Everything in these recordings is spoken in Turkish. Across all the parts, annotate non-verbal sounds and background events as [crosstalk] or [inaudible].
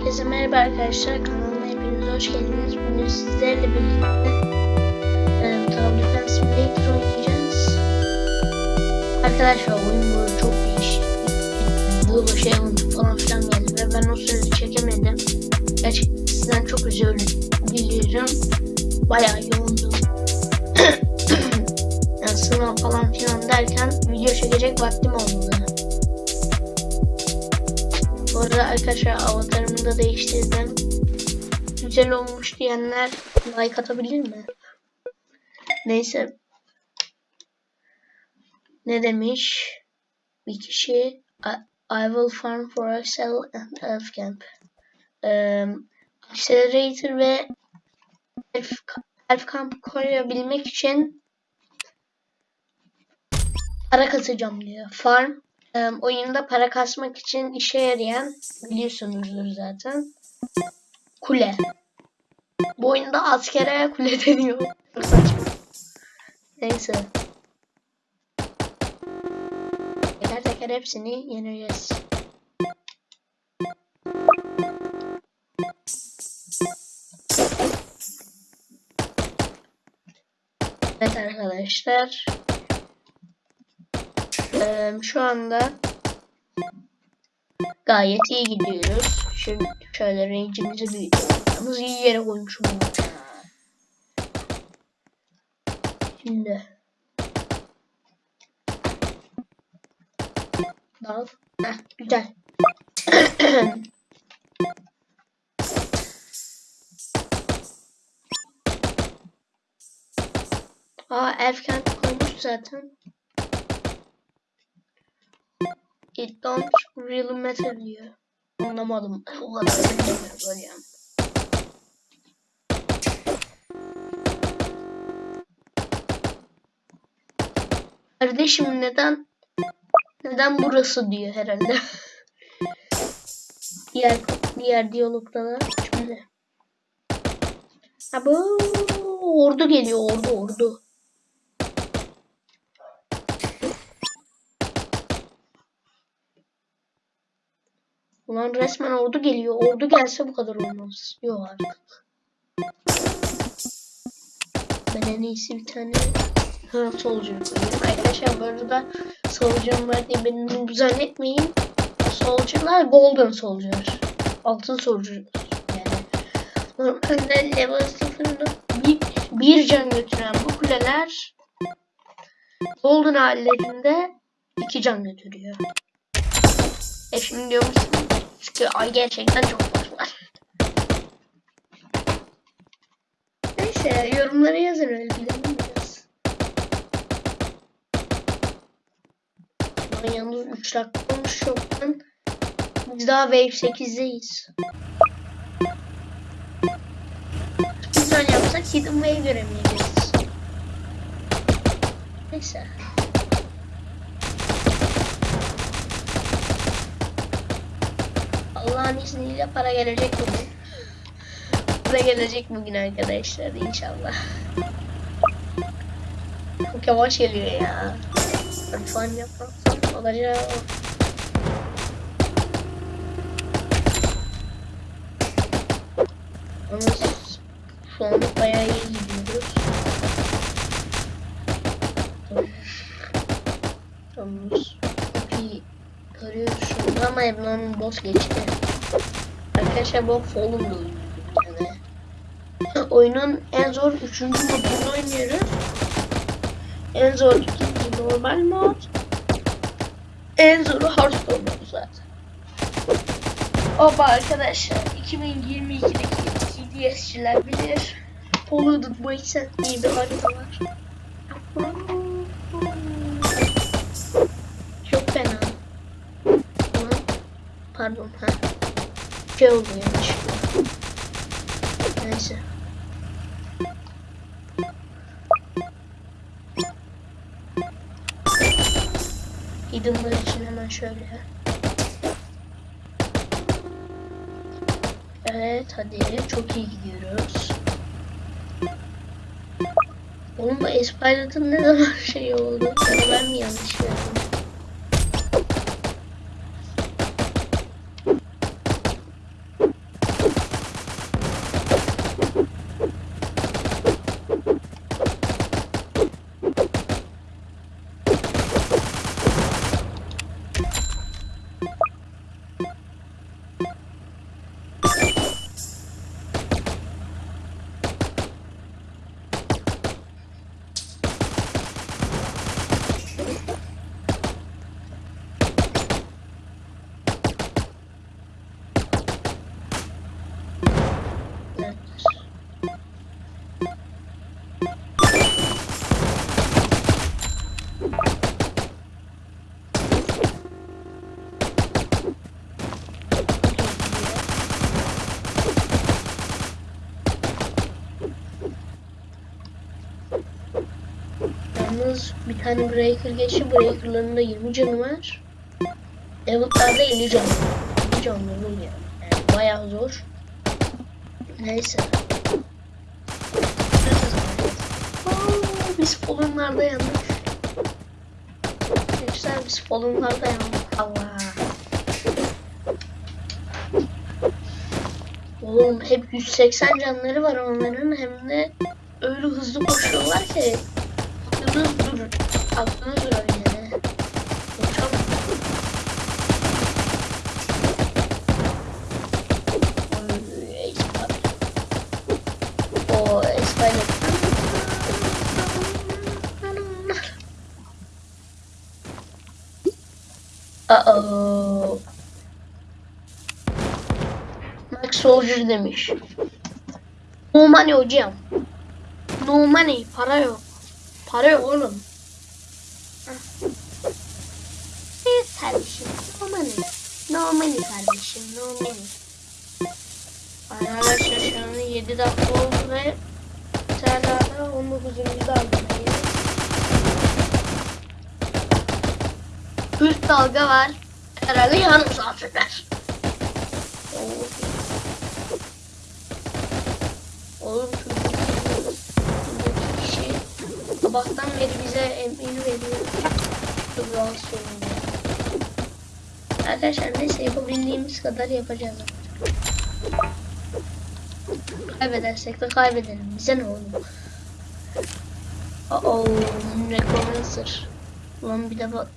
Herkese merhaba arkadaşlar. Kanalıma hepiniz hoş geldiniz. Bugün sizlerle birlikte e, Tower Defense Simulator oynayacağız. Arkadaşlar oyun böyle çok değişik. Bulu şey falan filan geldi ve ben o sırada çekemedim. Gerçekten sizden çok özür diliyorum. Bayağı yoğundum. [coughs] yani sınav falan filan derken video çekecek vaktim olmadı. Bu arada arkadaşlar avatarımı da değiştirdim. Güzel olmuş diyenler like atabilir mi? Neyse. Ne demiş? Bir kişi I, I will farm for a cell and elf camp. Um, accelerator ve elf, elf camp koyabilmek için para kasacağım diyor. Farm oyunda para kasmak için işe yarayan biliyorsunuzdur zaten. Kule. Bu oyunda askere kule [laughs] deniyor. Neyse. Teker teker hepsini yeneceğiz. Evet arkadaşlar. Ee, şu anda gayet iyi gidiyoruz. Şimdi şöyle range'imizi büyütelim. Yalnız iyi yere koymuşum. Şimdi Dal. Heh, güzel. [clears throat] Aa elf kent koymuş zaten. It don't really matter diyor. Anlamadım. O kadar böyle yani. Kardeşim neden neden burası diyor herhalde. [laughs] diğer diğer diyalogda da şimdi. Ha ordu geliyor ordu ordu. Ulan resmen ordu geliyor. Ordu gelse bu kadar olmaz. Yok artık. Ben en iyisi bir tane ha, koyayım. Arkadaşlar bu arada soldier'ım var diye beni zannetmeyin. Soldier'lar golden soldier. Altın soldier yani. Normalde level 0'da bir, bir can götüren bu kuleler golden hallerinde iki can götürüyor. E şimdi diyor musun? Çünkü ay gerçekten çok var. Neyse yorumlara yazın öyle bilelim biraz. Ama yalnız 3 dakika olmuş çoktan. Biz daha Wave 8'deyiz. Speedrun yapsak Hidden Wave göremeyeceğiz. Neyse. Allah'ın izniyle para gelecek bugün. Para gelecek bugün arkadaşlar inşallah. Çok yavaş geliyor ya. Lütfen yapmazsam olacak. Ama şu anda bayağı iyi gidiyoruz. Tamam. Görüyoruz şu ama Ebnon'un boss geçti. Arkadaşlar bu Fallen yani. Oyunun en zor 3. modunu oynuyoruz. En zor ikinci normal mod. En zoru Hearthstone mod zaten. Oba arkadaşlar 2022'deki TDS'çiler bilir. Polluted Wasteland diye bir harita. Çok fena. Pardon ha. Şey oldu yanlışlıkla. Neyse. Hidden'lar için hemen şöyle. Evet hadi çok iyi gidiyoruz. Oğlum bu Espilot'ın ne zaman [laughs] şey oldu? Ben mi yanlış gördüm? Yalnız bir tane breaker geçti. Breaker'ların da 20 canı var. Evet'larda 50 canı var. 50 canlı oluyor. Yani bayağı zor. Neyse. Biz polonlarda yandık. Gençler biz polonlarda yandık. Allah. Oğlum hep 180 canları var onların hem de öyle hızlı koşuyorlar ki aklınız durur. Aklınız durur yani. Çok Uh-oh. Max Soldier demiş. No money hocam. No money. Para yok. Para yok oğlum. Evet kardeşim. No money. No money kardeşim. No money. Arkadaşlar şu an 7 dakika oldu ve Serdar'da 19. dalgadayız. Üst dalga var. Herhalde yarım saat sürer. Oğlum sabahtan beri bize emir veriyor. Çok rahatsız oluyorum. Arkadaşlar neyse yapabildiğimiz kadar yapacağız. Kaybedersek de kaybedelim. Bize ne oğlum? Oh, Necromancer. Ulan bir de bak.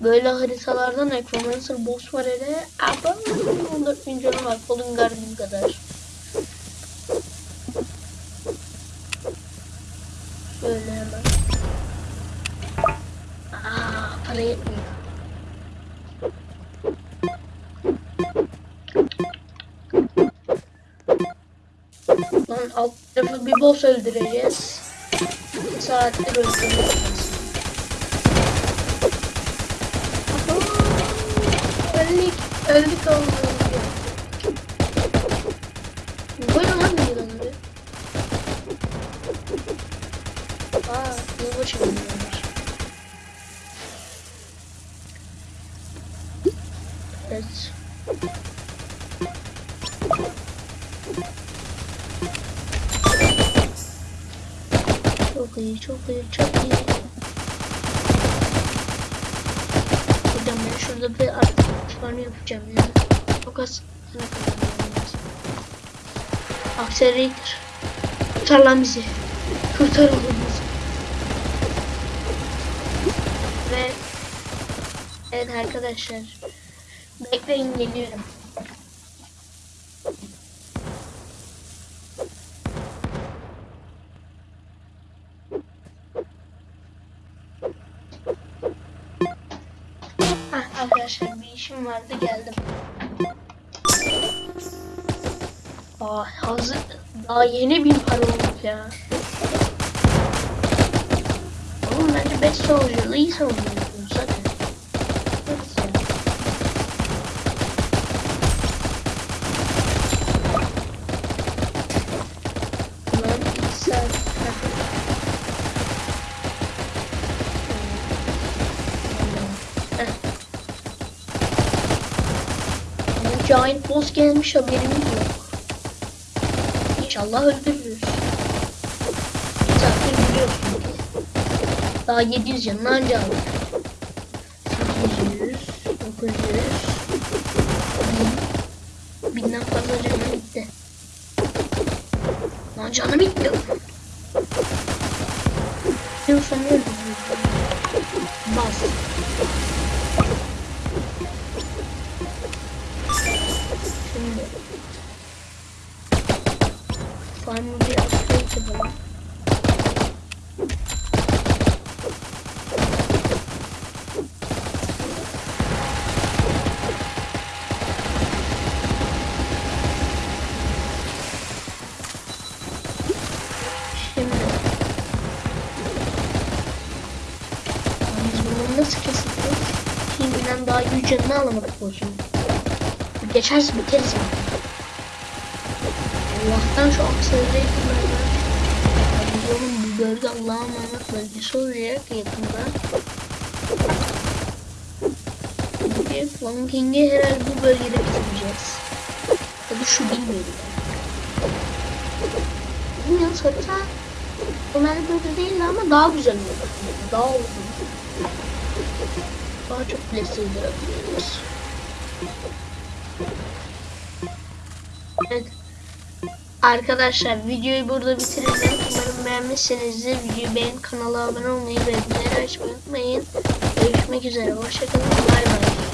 Böyle haritalarda Necromancer boss var hele. Ama 14 bin canı var. Colin Guardian kadar. Şöyle hemen. Aa, para yetmiyor. Lan alt tarafı bir boss öldüreceğiz. Bir saattir öldüreceğiz. Öldük. Öldük Allah'ım. Böyle lan bir yılanı. Aa, yılbaşı oynuyorlar. Evet. Çok çok iyi, çok iyi. Hocam ben şurada bir artık farmı yapacağım ya. Çok az sana kadar Accelerator. Kurtar lan bizi. Kurtar oğlum bizi. Ve evet arkadaşlar. Bekleyin geliyorum. İşim vardı geldim. Aa hazır daha yeni bin para olmuş ya. Oğlum bence best soldier'lı iyi savunuyorsun zaten. Evet ya. Ulan iki saat. Heh. Ama Giant boss gelmiş haberimiz yok. İnşallah öldürürüz. Zaten biliyorsun ki. Daha 700 canını anca aldık. 800, 900, 1000. Binden fazla canı bitti. Lan canı bitti. Diyorsan öldürürüz. Bas. Farmı bir upgrade yapalım. Şimdi biz bunu nasıl keseceğiz? Şimdiden daha 100 canını alamadık bu. Geçerse biteriz yani. Allah'tan şu aksiyonları kullanmak. oğlum bu bölge Allah'a emanet bölgesi olacak yakında. Çünkü Fallen King'i herhalde bu bölgede bitireceğiz. Tabii şu bilmiyorum. Bilmiyorum harita Ömer böyle değil ama daha güzel olur. Daha uzun. Daha çok bile sığdırabiliyoruz. Evet. Arkadaşlar videoyu burada bitireceğim. Umarım beğenmişsinizdir. Videoyu beğen, kanala abone olmayı ve bildirimleri açmayı unutmayın. Görüşmek üzere. Hoşçakalın. Bay bay.